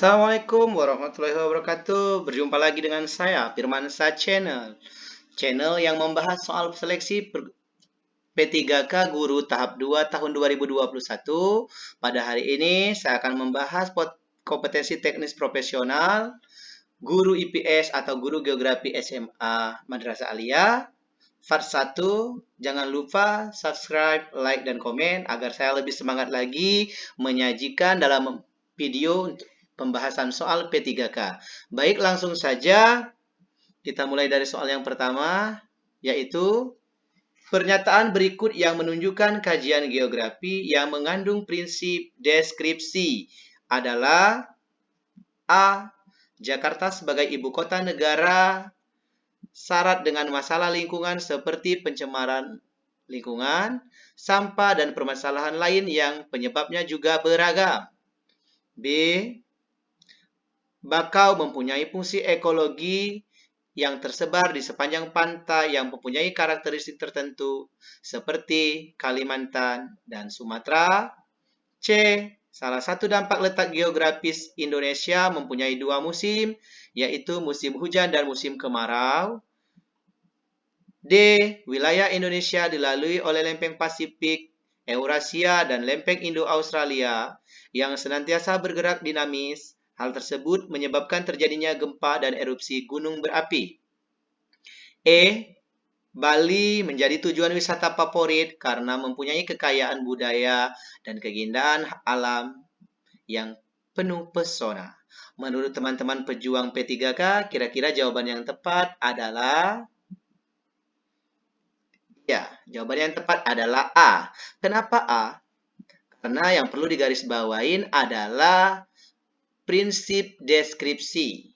Assalamualaikum warahmatullahi wabarakatuh. Berjumpa lagi dengan saya, Firmansa Channel. Channel yang membahas soal seleksi P3K Guru tahap 2 tahun 2021. Pada hari ini saya akan membahas kompetensi teknis profesional guru IPS atau guru geografi SMA Madrasah Aliyah. Part 1, jangan lupa subscribe, like, dan komen agar saya lebih semangat lagi menyajikan dalam video pembahasan soal P3K. Baik, langsung saja kita mulai dari soal yang pertama, yaitu pernyataan berikut yang menunjukkan kajian geografi yang mengandung prinsip deskripsi adalah A. Jakarta sebagai ibu kota negara syarat dengan masalah lingkungan seperti pencemaran lingkungan, sampah, dan permasalahan lain yang penyebabnya juga beragam. B. Bakau mempunyai fungsi ekologi yang tersebar di sepanjang pantai yang mempunyai karakteristik tertentu seperti Kalimantan dan Sumatera. C. Salah satu dampak letak geografis Indonesia mempunyai dua musim, yaitu musim hujan dan musim kemarau. D. Wilayah Indonesia dilalui oleh lempeng Pasifik, Eurasia, dan lempeng Indo-Australia yang senantiasa bergerak dinamis Hal tersebut menyebabkan terjadinya gempa dan erupsi gunung berapi. E. Bali menjadi tujuan wisata favorit karena mempunyai kekayaan budaya dan keindahan alam yang penuh pesona. Menurut teman-teman pejuang P3K, kira-kira jawaban yang tepat adalah Ya, jawaban yang tepat adalah A. Kenapa A? Karena yang perlu digarisbawain adalah prinsip deskripsi.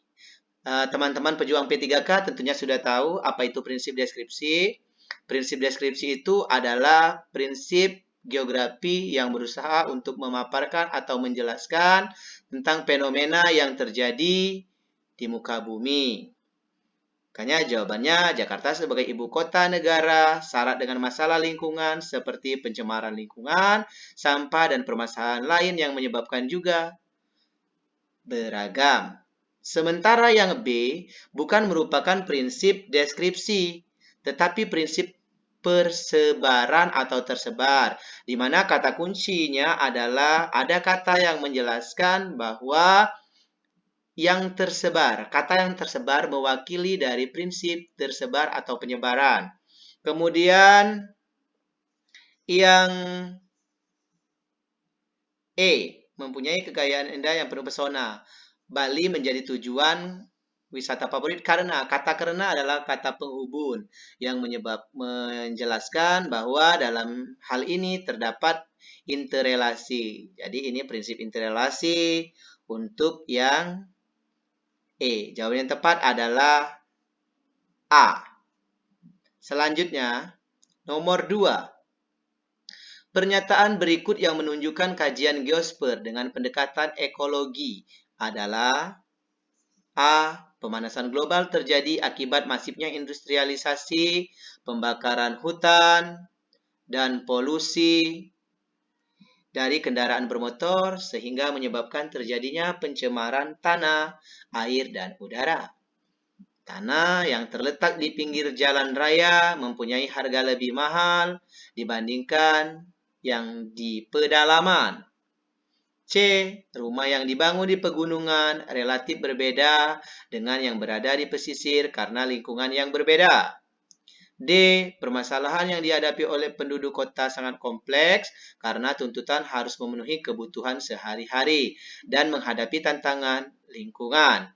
Eh, teman-teman pejuang P3K tentunya sudah tahu apa itu prinsip deskripsi. Prinsip deskripsi itu adalah prinsip geografi yang berusaha untuk memaparkan atau menjelaskan tentang fenomena yang terjadi di muka bumi. Makanya jawabannya Jakarta sebagai ibu kota negara syarat dengan masalah lingkungan seperti pencemaran lingkungan, sampah, dan permasalahan lain yang menyebabkan juga beragam. Sementara yang B bukan merupakan prinsip deskripsi, tetapi prinsip persebaran atau tersebar, di mana kata kuncinya adalah ada kata yang menjelaskan bahwa yang tersebar, kata yang tersebar mewakili dari prinsip tersebar atau penyebaran. Kemudian yang E mempunyai kekayaan indah yang penuh pesona. Bali menjadi tujuan wisata favorit karena kata karena adalah kata penghubung yang menyebab menjelaskan bahwa dalam hal ini terdapat interrelasi. Jadi ini prinsip interrelasi untuk yang E. Jawaban yang tepat adalah A. Selanjutnya, nomor 2. Pernyataan berikut yang menunjukkan kajian geosper dengan pendekatan ekologi adalah A. Pemanasan global terjadi akibat masifnya industrialisasi, pembakaran hutan, dan polusi dari kendaraan bermotor sehingga menyebabkan terjadinya pencemaran tanah, air, dan udara. Tanah yang terletak di pinggir jalan raya mempunyai harga lebih mahal dibandingkan yang di pedalaman. C. Rumah yang dibangun di pegunungan relatif berbeda dengan yang berada di pesisir karena lingkungan yang berbeda. D. Permasalahan yang dihadapi oleh penduduk kota sangat kompleks karena tuntutan harus memenuhi kebutuhan sehari-hari dan menghadapi tantangan lingkungan.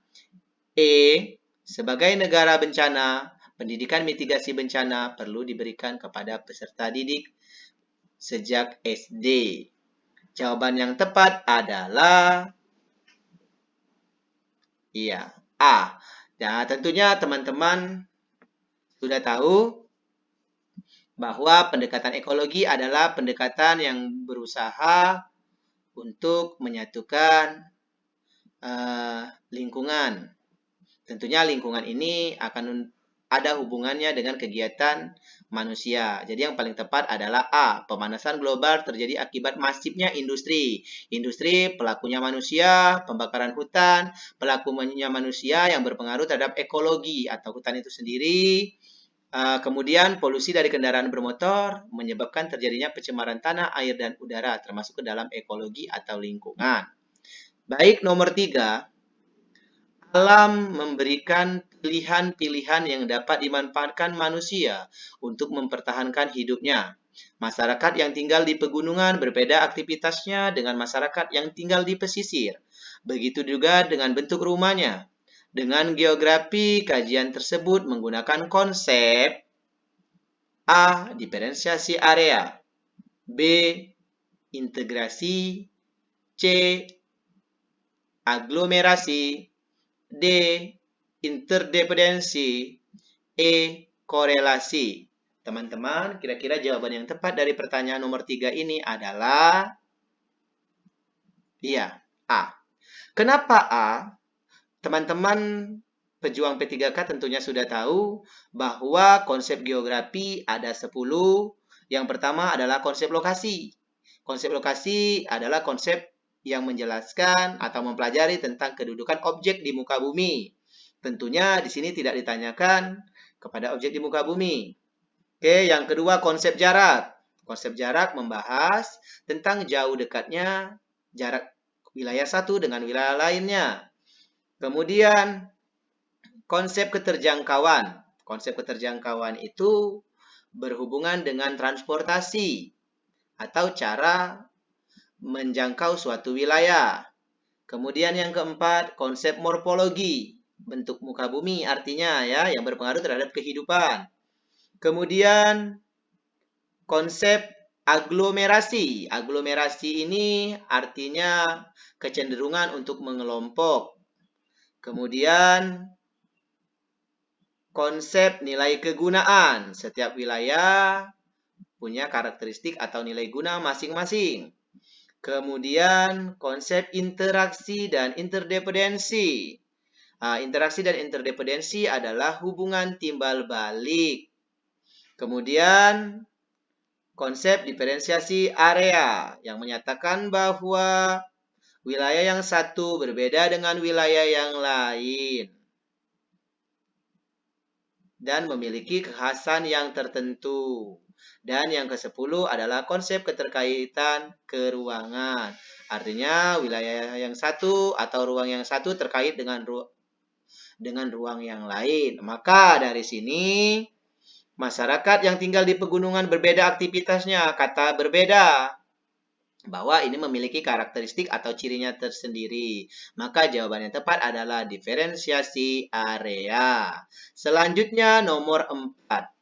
E. Sebagai negara bencana, pendidikan mitigasi bencana perlu diberikan kepada peserta didik sejak SD? Jawaban yang tepat adalah iya, A. Ya, tentunya teman-teman sudah tahu bahwa pendekatan ekologi adalah pendekatan yang berusaha untuk menyatukan uh, lingkungan. Tentunya lingkungan ini akan ada hubungannya dengan kegiatan manusia. Jadi yang paling tepat adalah A. Pemanasan global terjadi akibat masifnya industri. Industri pelakunya manusia, pembakaran hutan, pelakunya manusia yang berpengaruh terhadap ekologi atau hutan itu sendiri. Kemudian polusi dari kendaraan bermotor menyebabkan terjadinya pencemaran tanah, air, dan udara termasuk ke dalam ekologi atau lingkungan. Baik, nomor tiga, alam memberikan pilihan-pilihan yang dapat dimanfaatkan manusia untuk mempertahankan hidupnya. Masyarakat yang tinggal di pegunungan berbeda aktivitasnya dengan masyarakat yang tinggal di pesisir. Begitu juga dengan bentuk rumahnya. Dengan geografi, kajian tersebut menggunakan konsep A. Diferensiasi area B. Integrasi C. Aglomerasi D. Interdependensi E. Korelasi Teman-teman, kira-kira jawaban yang tepat dari pertanyaan nomor 3 ini adalah Iya, A. Kenapa A? Teman-teman pejuang P3K tentunya sudah tahu bahwa konsep geografi ada 10. Yang pertama adalah konsep lokasi. Konsep lokasi adalah konsep yang menjelaskan atau mempelajari tentang kedudukan objek di muka bumi. Tentunya di sini tidak ditanyakan kepada objek di muka bumi. Oke, yang kedua konsep jarak. Konsep jarak membahas tentang jauh dekatnya jarak wilayah satu dengan wilayah lainnya. Kemudian konsep keterjangkauan. Konsep keterjangkauan itu berhubungan dengan transportasi atau cara menjangkau suatu wilayah. Kemudian yang keempat, konsep morfologi, bentuk muka bumi artinya ya yang berpengaruh terhadap kehidupan. Kemudian konsep aglomerasi. Aglomerasi ini artinya kecenderungan untuk mengelompok. Kemudian konsep nilai kegunaan. Setiap wilayah punya karakteristik atau nilai guna masing-masing. Kemudian konsep interaksi dan interdependensi. Nah, interaksi dan interdependensi adalah hubungan timbal balik. Kemudian konsep diferensiasi area yang menyatakan bahwa wilayah yang satu berbeda dengan wilayah yang lain dan memiliki kekhasan yang tertentu. Dan yang ke-10 adalah konsep keterkaitan keruangan. Artinya wilayah yang satu atau ruang yang satu terkait dengan ru dengan ruang yang lain. Maka dari sini masyarakat yang tinggal di pegunungan berbeda aktivitasnya. Kata berbeda bahwa ini memiliki karakteristik atau cirinya tersendiri. Maka jawaban yang tepat adalah diferensiasi area. Selanjutnya nomor 4.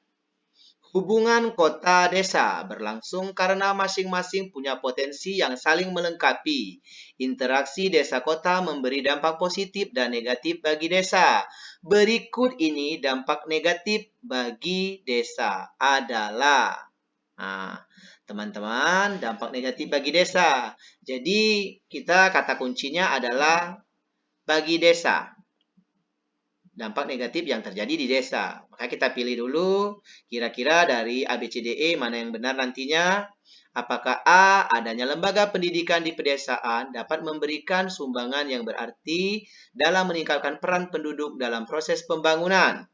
Hubungan kota desa berlangsung karena masing-masing punya potensi yang saling melengkapi. Interaksi desa kota memberi dampak positif dan negatif bagi desa. Berikut ini dampak negatif bagi desa adalah Nah, teman-teman, dampak negatif bagi desa. Jadi, kita kata kuncinya adalah bagi desa dampak negatif yang terjadi di desa. Maka kita pilih dulu kira-kira dari ABCDE mana yang benar nantinya. Apakah A, adanya lembaga pendidikan di pedesaan dapat memberikan sumbangan yang berarti dalam meningkatkan peran penduduk dalam proses pembangunan?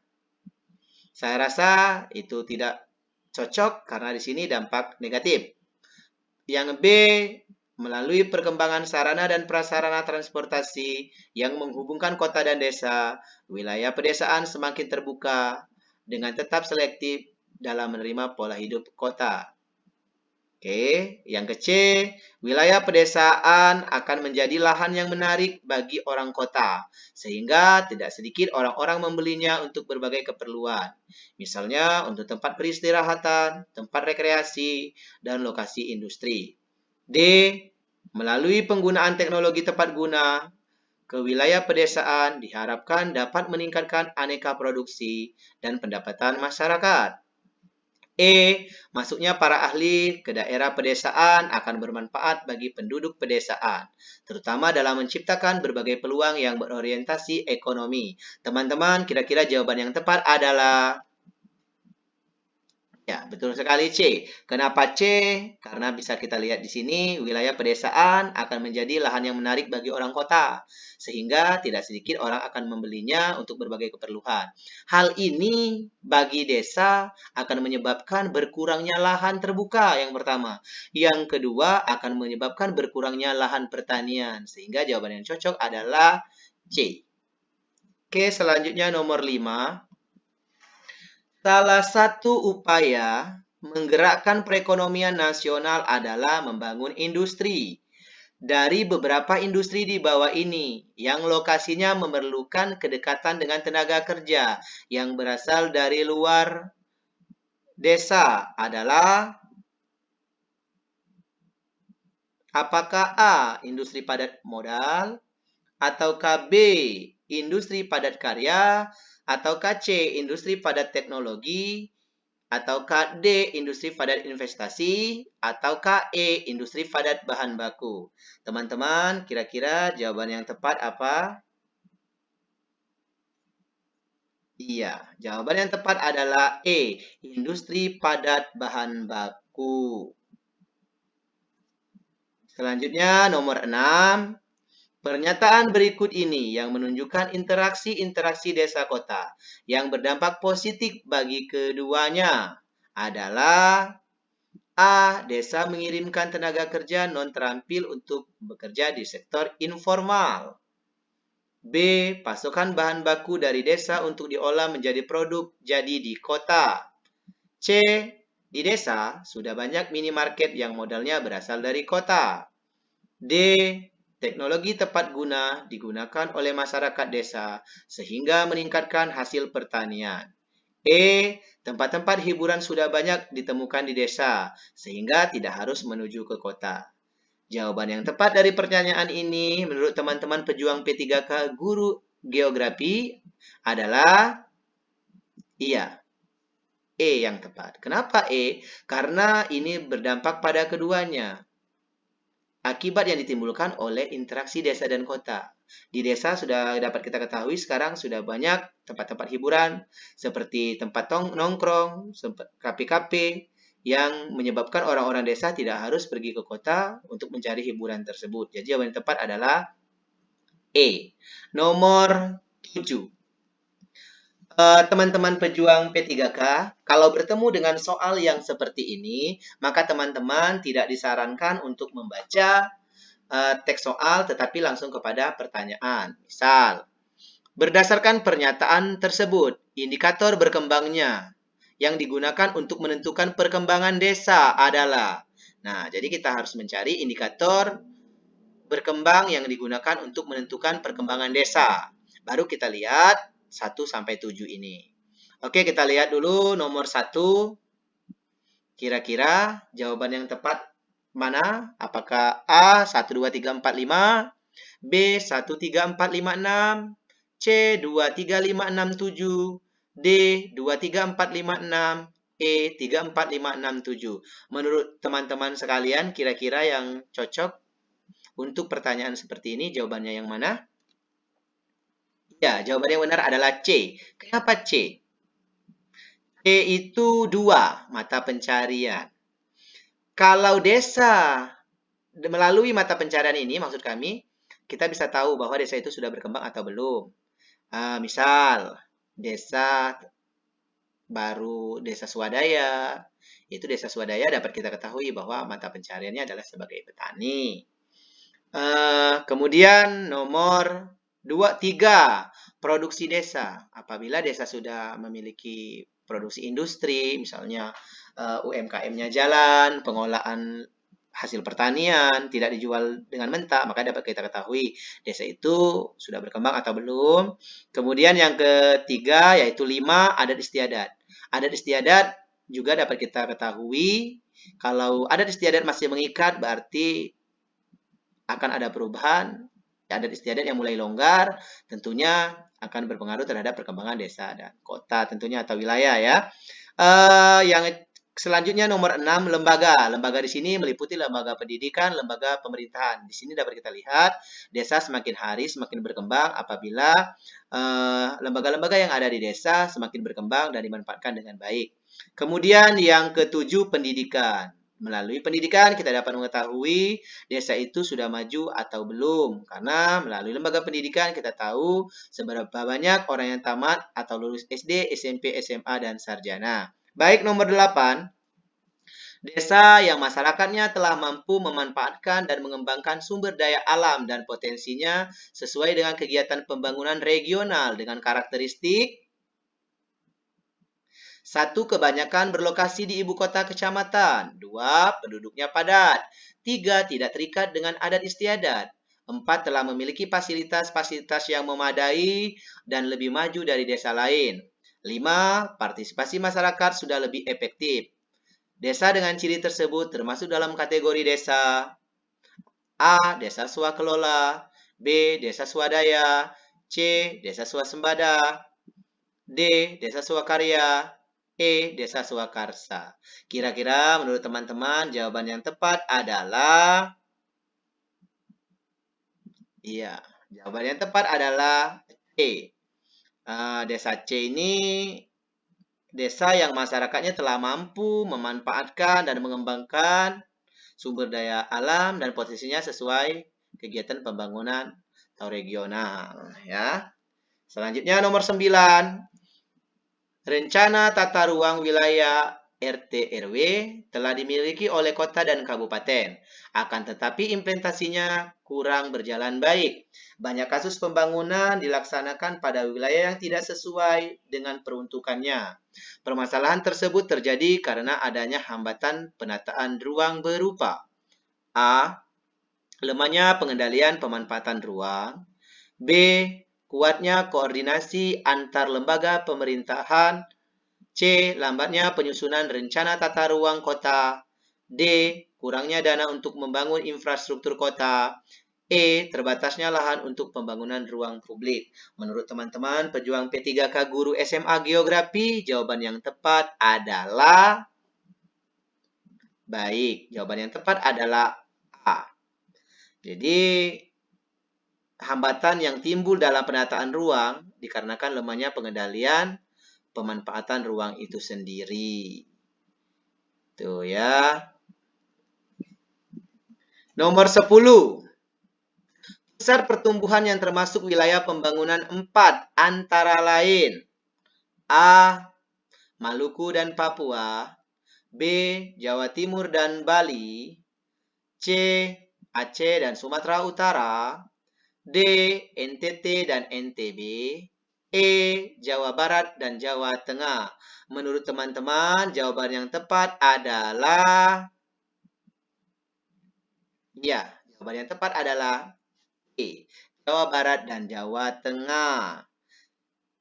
Saya rasa itu tidak cocok karena di sini dampak negatif. Yang B, melalui perkembangan sarana dan prasarana transportasi yang menghubungkan kota dan desa, wilayah pedesaan semakin terbuka dengan tetap selektif dalam menerima pola hidup kota. Oke, yang ke C, wilayah pedesaan akan menjadi lahan yang menarik bagi orang kota, sehingga tidak sedikit orang-orang membelinya untuk berbagai keperluan. Misalnya untuk tempat peristirahatan, tempat rekreasi, dan lokasi industri. D. Melalui penggunaan teknologi tepat guna ke wilayah pedesaan diharapkan dapat meningkatkan aneka produksi dan pendapatan masyarakat. E. Masuknya para ahli ke daerah pedesaan akan bermanfaat bagi penduduk pedesaan, terutama dalam menciptakan berbagai peluang yang berorientasi ekonomi. Teman-teman, kira-kira jawaban yang tepat adalah Ya, betul sekali C. Kenapa C? Karena bisa kita lihat di sini, wilayah pedesaan akan menjadi lahan yang menarik bagi orang kota. Sehingga tidak sedikit orang akan membelinya untuk berbagai keperluan. Hal ini bagi desa akan menyebabkan berkurangnya lahan terbuka yang pertama. Yang kedua akan menyebabkan berkurangnya lahan pertanian. Sehingga jawaban yang cocok adalah C. Oke, selanjutnya nomor 5. Salah satu upaya menggerakkan perekonomian nasional adalah membangun industri. Dari beberapa industri di bawah ini, yang lokasinya memerlukan kedekatan dengan tenaga kerja yang berasal dari luar desa adalah apakah A. Industri padat modal atau KB. Industri padat karya atau C. Industri padat teknologi, atau D. Industri padat investasi, atau E. Industri padat bahan baku. Teman-teman, kira-kira jawaban yang tepat apa? Iya, jawaban yang tepat adalah E. Industri padat bahan baku. Selanjutnya, nomor 6. Pernyataan berikut ini yang menunjukkan interaksi-interaksi desa kota yang berdampak positif bagi keduanya adalah A. Desa mengirimkan tenaga kerja non-terampil untuk bekerja di sektor informal. B. Pasokan bahan baku dari desa untuk diolah menjadi produk jadi di kota. C. Di desa sudah banyak minimarket yang modalnya berasal dari kota. D. Teknologi tepat guna digunakan oleh masyarakat desa sehingga meningkatkan hasil pertanian. E. Tempat-tempat hiburan sudah banyak ditemukan di desa sehingga tidak harus menuju ke kota. Jawaban yang tepat dari pertanyaan ini menurut teman-teman pejuang P3K guru geografi adalah iya. E yang tepat. Kenapa E? Karena ini berdampak pada keduanya akibat yang ditimbulkan oleh interaksi desa dan kota. Di desa sudah dapat kita ketahui sekarang sudah banyak tempat-tempat hiburan seperti tempat nongkrong, kafe-kafe yang menyebabkan orang-orang desa tidak harus pergi ke kota untuk mencari hiburan tersebut. Jadi jawaban yang tepat adalah E. Nomor 7. Eh, teman-teman pejuang P3K, kalau bertemu dengan soal yang seperti ini, maka teman-teman tidak disarankan untuk membaca uh, teks soal tetapi langsung kepada pertanyaan. Misal, berdasarkan pernyataan tersebut, indikator berkembangnya yang digunakan untuk menentukan perkembangan desa adalah Nah, jadi kita harus mencari indikator berkembang yang digunakan untuk menentukan perkembangan desa. Baru kita lihat 1 sampai 7 ini. Oke, kita lihat dulu nomor 1. Kira-kira jawaban yang tepat mana? Apakah A 1 2 3 4 5, B 1 3 4 5 6, C 2 3 5 6 7, D 2 3 4 5 6, E 3 4 5 6 7. Menurut teman-teman sekalian, kira-kira yang cocok untuk pertanyaan seperti ini jawabannya yang mana? Ya, jawaban yang benar adalah C. Kenapa C? C itu dua mata pencarian. Kalau desa melalui mata pencarian ini, maksud kami, kita bisa tahu bahwa desa itu sudah berkembang atau belum. Uh, misal, desa baru desa swadaya, itu desa swadaya dapat kita ketahui bahwa mata pencariannya adalah sebagai petani. Uh, kemudian nomor Dua, tiga, produksi desa. Apabila desa sudah memiliki produksi industri, misalnya eh, UMKM-nya jalan, pengolahan hasil pertanian tidak dijual dengan mentah, maka dapat kita ketahui desa itu sudah berkembang atau belum. Kemudian yang ketiga yaitu lima adat istiadat. Adat istiadat juga dapat kita ketahui kalau adat istiadat masih mengikat berarti akan ada perubahan adat istiadat yang mulai longgar tentunya akan berpengaruh terhadap perkembangan desa dan kota tentunya atau wilayah ya. Uh, yang Selanjutnya nomor 6 lembaga. Lembaga di sini meliputi lembaga pendidikan, lembaga pemerintahan. Di sini dapat kita lihat desa semakin hari semakin berkembang apabila eh, lembaga-lembaga uh, yang ada di desa semakin berkembang dan dimanfaatkan dengan baik. Kemudian yang ketujuh pendidikan. Melalui pendidikan kita dapat mengetahui desa itu sudah maju atau belum. Karena melalui lembaga pendidikan kita tahu seberapa banyak orang yang tamat atau lulus SD, SMP, SMA, dan sarjana. Baik nomor 8, desa yang masyarakatnya telah mampu memanfaatkan dan mengembangkan sumber daya alam dan potensinya sesuai dengan kegiatan pembangunan regional dengan karakteristik satu, kebanyakan berlokasi di ibu kota kecamatan. Dua, penduduknya padat. Tiga, tidak terikat dengan adat istiadat. Empat, telah memiliki fasilitas-fasilitas yang memadai dan lebih maju dari desa lain. 5. Partisipasi masyarakat sudah lebih efektif. Desa dengan ciri tersebut termasuk dalam kategori desa A. Desa swakelola B. Desa swadaya C. Desa swasembada D. Desa swakarya E. Desa swakarsa Kira-kira menurut teman-teman jawaban yang tepat adalah Iya, jawaban yang tepat adalah E. Desa C ini desa yang masyarakatnya telah mampu memanfaatkan dan mengembangkan sumber daya alam dan posisinya sesuai kegiatan pembangunan atau regional ya. Selanjutnya nomor 9. Rencana tata ruang wilayah RT RW telah dimiliki oleh kota dan kabupaten. Akan tetapi implementasinya kurang berjalan baik. Banyak kasus pembangunan dilaksanakan pada wilayah yang tidak sesuai dengan peruntukannya. Permasalahan tersebut terjadi karena adanya hambatan penataan ruang berupa A. Lemahnya pengendalian pemanfaatan ruang B. Kuatnya koordinasi antar lembaga pemerintahan C. Lambatnya penyusunan rencana tata ruang kota. D. Kurangnya dana untuk membangun infrastruktur kota. E. Terbatasnya lahan untuk pembangunan ruang publik. Menurut teman-teman, pejuang P3K Guru SMA Geografi, jawaban yang tepat adalah... Baik, jawaban yang tepat adalah A. Jadi, hambatan yang timbul dalam penataan ruang dikarenakan lemahnya pengendalian pemanfaatan ruang itu sendiri. Tuh ya. Nomor 10. Pusat pertumbuhan yang termasuk wilayah pembangunan 4 antara lain A. Maluku dan Papua B. Jawa Timur dan Bali C. Aceh dan Sumatera Utara D. NTT dan NTB E. Jawa Barat dan Jawa Tengah. Menurut teman-teman, jawaban yang tepat adalah Ya, jawaban yang tepat adalah E. Jawa Barat dan Jawa Tengah.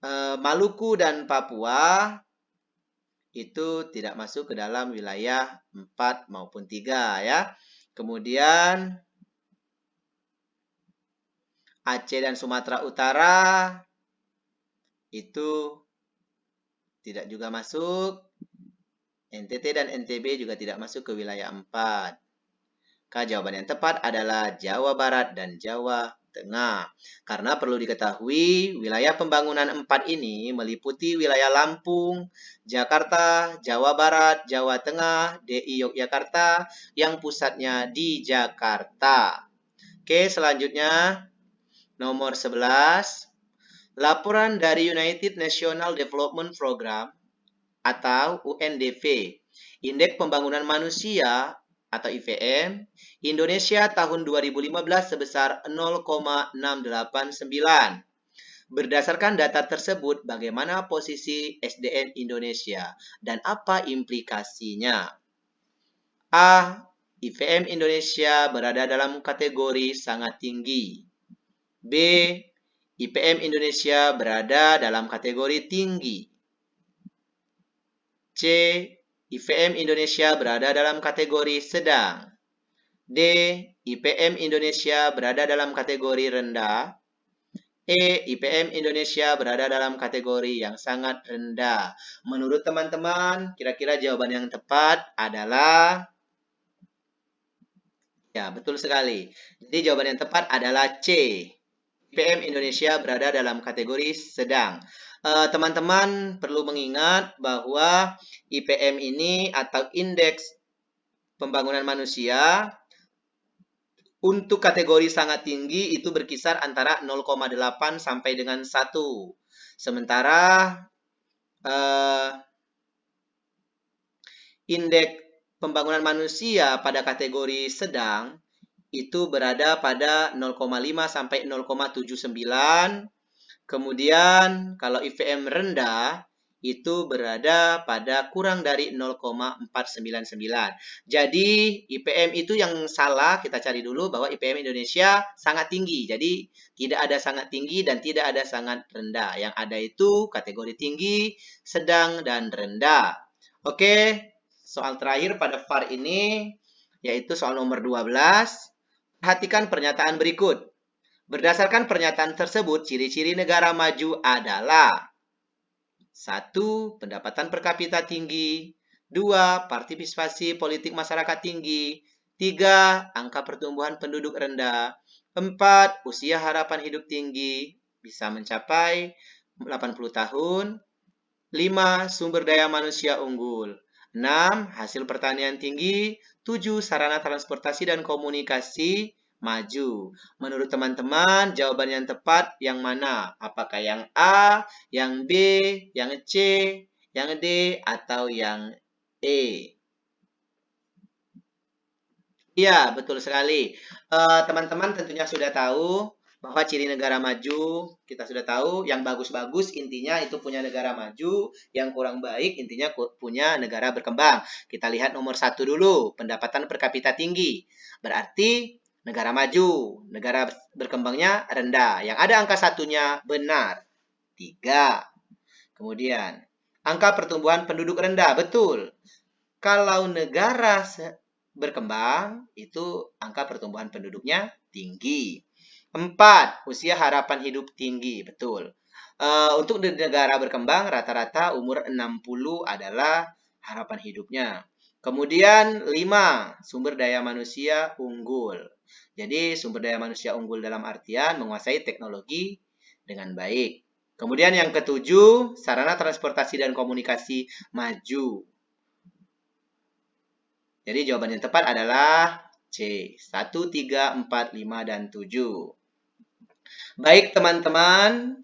E, Maluku dan Papua itu tidak masuk ke dalam wilayah 4 maupun 3 ya. Kemudian Aceh dan Sumatera Utara itu tidak juga masuk. NTT dan NTB juga tidak masuk ke wilayah 4. Maka jawaban yang tepat adalah Jawa Barat dan Jawa Tengah. Karena perlu diketahui, wilayah pembangunan 4 ini meliputi wilayah Lampung, Jakarta, Jawa Barat, Jawa Tengah, DI Yogyakarta, yang pusatnya di Jakarta. Oke, selanjutnya nomor 11. Laporan dari United National Development Program atau UNDP, Indeks Pembangunan Manusia atau IPM, Indonesia tahun 2015 sebesar 0,689. Berdasarkan data tersebut, bagaimana posisi SDM Indonesia dan apa implikasinya? A. IPM Indonesia berada dalam kategori sangat tinggi. B. IPM Indonesia berada dalam kategori tinggi. C. IPM Indonesia berada dalam kategori sedang. D. IPM Indonesia berada dalam kategori rendah. E. IPM Indonesia berada dalam kategori yang sangat rendah. Menurut teman-teman, kira-kira jawaban yang tepat adalah Ya, betul sekali. Jadi jawaban yang tepat adalah C. IPM Indonesia berada dalam kategori sedang. Eh, teman-teman uh, perlu mengingat bahwa IPM ini atau indeks pembangunan manusia untuk kategori sangat tinggi itu berkisar antara 0,8 sampai dengan 1. Sementara uh, indeks pembangunan manusia pada kategori sedang itu berada pada 0,5 sampai 0,79. Kemudian kalau IVM rendah itu berada pada kurang dari 0,499. Jadi IPM itu yang salah kita cari dulu bahwa IPM Indonesia sangat tinggi. Jadi tidak ada sangat tinggi dan tidak ada sangat rendah. Yang ada itu kategori tinggi, sedang, dan rendah. Oke, soal terakhir pada VAR ini, yaitu soal nomor 12. Perhatikan pernyataan berikut. Berdasarkan pernyataan tersebut, ciri-ciri negara maju adalah satu, pendapatan per kapita tinggi. Dua, partisipasi politik masyarakat tinggi. Tiga, angka pertumbuhan penduduk rendah. Empat, usia harapan hidup tinggi bisa mencapai 80 tahun. Lima, sumber daya manusia unggul. 6. Hasil pertanian tinggi. 7. Sarana transportasi dan komunikasi maju. Menurut teman-teman, jawaban yang tepat yang mana? Apakah yang A, yang B, yang C, yang D, atau yang E? Iya, betul sekali. Eh, teman-teman uh, tentunya sudah tahu bahwa ciri negara maju kita sudah tahu yang bagus-bagus intinya itu punya negara maju yang kurang baik intinya punya negara berkembang. Kita lihat nomor satu dulu pendapatan per kapita tinggi. Berarti negara maju negara berkembangnya rendah. Yang ada angka satunya benar tiga. Kemudian angka pertumbuhan penduduk rendah betul. Kalau negara berkembang itu angka pertumbuhan penduduknya tinggi Empat, usia harapan hidup tinggi. Betul. Uh, untuk di negara berkembang, rata-rata umur 60 adalah harapan hidupnya. Kemudian lima, sumber daya manusia unggul. Jadi sumber daya manusia unggul dalam artian menguasai teknologi dengan baik. Kemudian yang ketujuh, sarana transportasi dan komunikasi maju. Jadi jawaban yang tepat adalah C. 1, 3, 4, 5, dan 7. Baik teman-teman,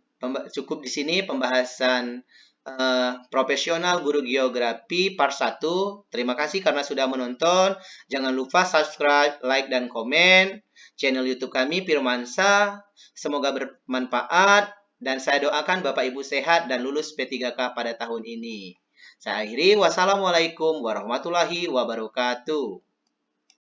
cukup di sini pembahasan uh, profesional guru geografi part 1. Terima kasih karena sudah menonton. Jangan lupa subscribe, like, dan komen channel YouTube kami Firmansa. Semoga bermanfaat dan saya doakan Bapak Ibu sehat dan lulus P3K pada tahun ini. Saya akhiri. Wassalamualaikum warahmatullahi wabarakatuh.